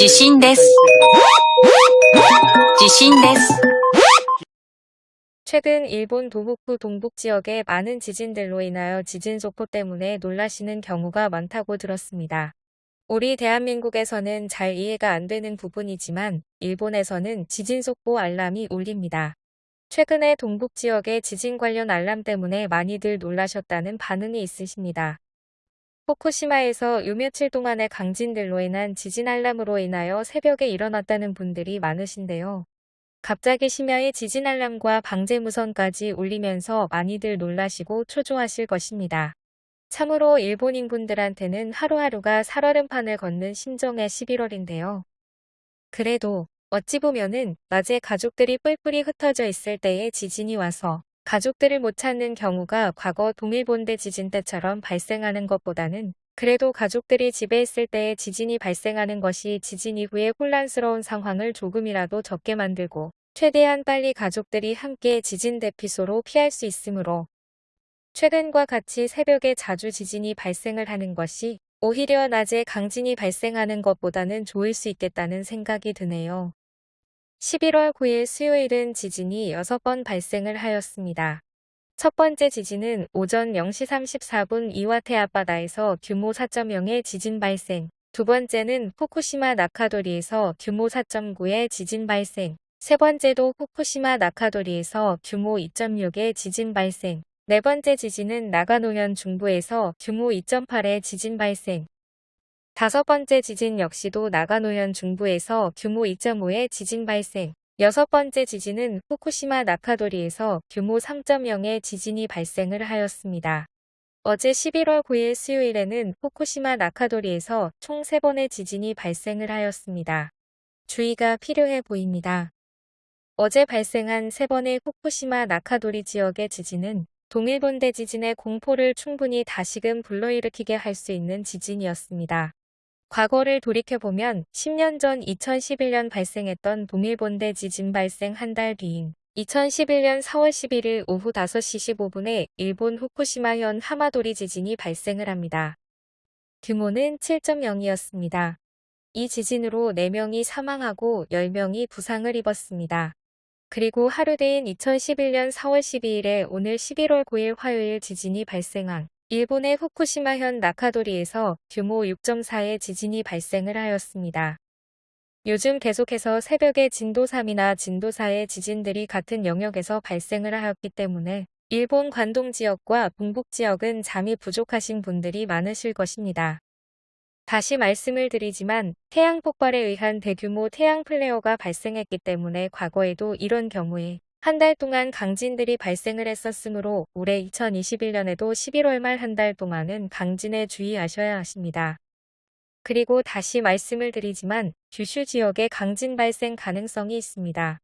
地震です。地震です。 최근 일본 도호쿠 동북 지역의 많은 지진들로 인하여 지진 속보 때문에 놀라시는 경우가 많다고 들었습니다. 우리 대한민국에서는 잘 이해가 안 되는 부분이지만 일본에서는 지진 속보 알람이 울립니다. 최근에 동북 지역의 지진 관련 알람 때문에 많이들 놀라셨다는 반응이 있으십니다. 후쿠시마에서 요 며칠 동안의 강진들로 인한 지진 알람으로 인하여 새벽에 일어났다는 분들이 많으신데요. 갑자기 심야의 지진 알람과 방제 무선까지 울리면서 많이들 놀라시고 초조하실 것입니다. 참으로 일본인 분들한테는 하루하루가 살얼음판을 걷는 심정의 11월인데요. 그래도 어찌 보면은 낮에 가족들이 뿔뿔이 흩어져 있을 때에 지진이 와서 가족들을 못 찾는 경우가 과거 동일본대 지진 때처럼 발생하는 것보다는 그래도 가족들이 집에 있을 때에 지진이 발생하는 것이 지진 이후에 혼란스러운 상황을 조금이라도 적게 만들고 최대한 빨리 가족들이 함께 지진 대피소로 피할 수 있으므로 최근과 같이 새벽에 자주 지진이 발생을 하는 것이 오히려 낮에 강진이 발생하는 것보다는 좋을 수 있겠다는 생각이 드네요. 11월 9일 수요일은 지진이 6번 발생을 하였습니다. 첫 번째 지진은 오전 0시 34분 이와테 앞바다에서 규모 4.0의 지진 발생, 두 번째는 후쿠시마 나카도리에서 규모 4.9의 지진 발생, 세 번째도 후쿠시마 나카도리에서 규모 2.6의 지진 발생, 네 번째 지진은 나가노현 중부에서 규모 2.8의 지진 발생, 다섯 번째 지진 역시도 나가노현 중부에서 규모 2.5의 지진 발생, 여섯 번째 지진은 후쿠시마 나카도리에서 규모 3.0의 지진이 발생을 하였습니다. 어제 11월 9일 수요일에는 후쿠시마 나카도리에서 총 3번의 지진이 발생을 하였습니다. 주의가 필요해 보입니다. 어제 발생한 3번의 후쿠시마 나카도리 지역의 지진은 동일본 대 지진의 공포를 충분히 다시금 불러일으키게 할 수 있는 지진이었습니다. 과거를 돌이켜보면 10년 전 2011년 발생했던 동일본대 지진 발생 한 달 뒤인 2011년 4월 11일 오후 5시 15분에 일본 후쿠시마현 하마도리 지진이 발생을 합니다. 규모는 7.0이었습니다. 이 지진으로 4명이 사망하고 10명이 부상을 입었습니다. 그리고 하루 뒤인 2011년 4월 12일에 오늘 11월 9일 화요일 지진이 발생한 일본의 후쿠시마현 나카도리에서 규모 6.4의 지진이 발생을 하였습니다. 요즘 계속해서 새벽에 진도 3이나 진도 4의 지진들이 같은 영역에서 발생을 하였기 때문에 일본 관동 지역과 동북 지역은 잠이 부족하신 분들이 많으실 것입니다. 다시 말씀을 드리지만 태양 폭발에 의한 대규모 태양 플레어가 발생했기 때문에 과거에도 이런 경우에 한 달 동안 강진들이 발생을 했었으므로 올해 2021년에도 11월 말 한 달 동안은 강진에 주의하셔야 하십니다. 그리고 다시 말씀을 드리지만 규슈 지역에 강진 발생 가능성이 있습니다.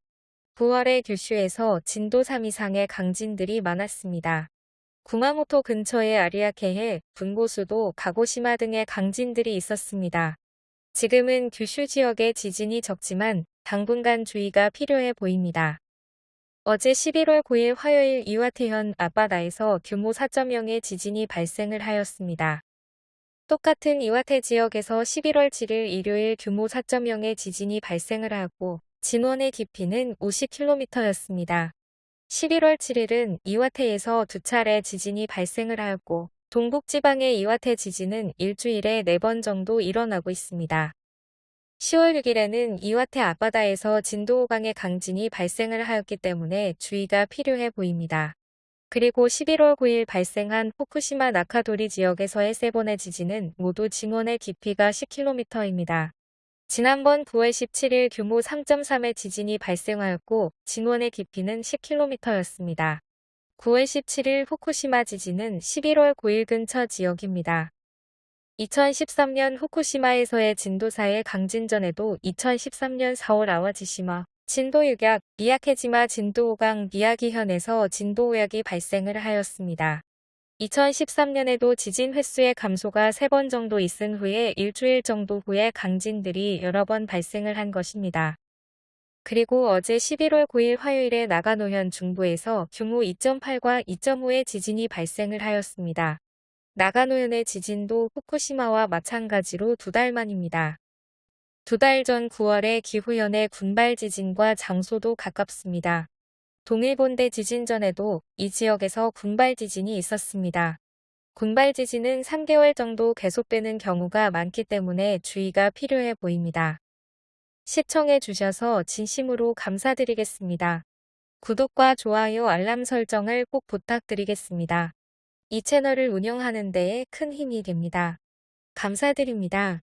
9월에 규슈에서 진도 3 이상의 강진들이 많았습니다. 구마모토 근처의 아리아케해, 분고수도, 가고시마 등의 강진들이 있었습니다. 지금은 규슈 지역의 지진이 적지만 당분간 주의가 필요해 보입니다. 어제 11월 9일 화요일 이와테현 앞바다에서 규모 4.0의 지진이 발생을 하였습니다. 똑같은 이와테 지역에서 11월 7일 일요일 규모 4.0의 지진이 발생을 하고 진원의 깊이는 50km였습니다. 11월 7일은 이와테에서 두 차례 지진이 발생을 하였고 동북지방의 이와테 지진은 일주일에 4번 정도 일어나고 있습니다. 10월 6일에는 이와테 앞바다에서 진도 5강의 강진이 발생을 하였기 때문에 주의가 필요해 보입니다. 그리고 11월 9일 발생한 후쿠시마 나카도리 지역에서의 세 번의 지진은 모두 진원의 깊이가 10km입니다. 지난번 9월 17일 규모 3.3의 지진이 발생하였고 진원의 깊이는 10km였습니다. 9월 17일 후쿠시마 지진은 11월 9일 근처 지역입니다. 2013년 후쿠시마에서의 진도 4의 강진 전에도 2013년 4월 아와지시마 진도 6약 미야케지마 진도 5강 미야기현에서 진도 5약이 발생을 하였습니다. 2013년에도 지진 횟수의 감소가 3번 정도 있은 후에 일주일 정도 후에 강진들이 여러 번 발생을 한 것입니다. 그리고 어제 11월 9일 화요일에 나가노현 중부에서 규모 2.8과 2.5의 지진이 발생을 하였습니다. 나가노현의 지진도 후쿠시마와 마찬가지로 두 달 만입니다. 두 달 전 9월에 기후현의 군발 지진과 장소도 가깝습니다. 동일본대 지진 전에도 이 지역에서 군발 지진이 있었습니다. 군발 지진은 3개월 정도 계속되는 경우가 많기 때문에 주의가 필요해 보입니다. 시청해 주셔서 진심으로 감사드리겠습니다. 구독과 좋아요 알람 설정을 꼭 부탁드리겠습니다. 이 채널을 운영하는 데에 큰 힘이 됩니다. 감사드립니다.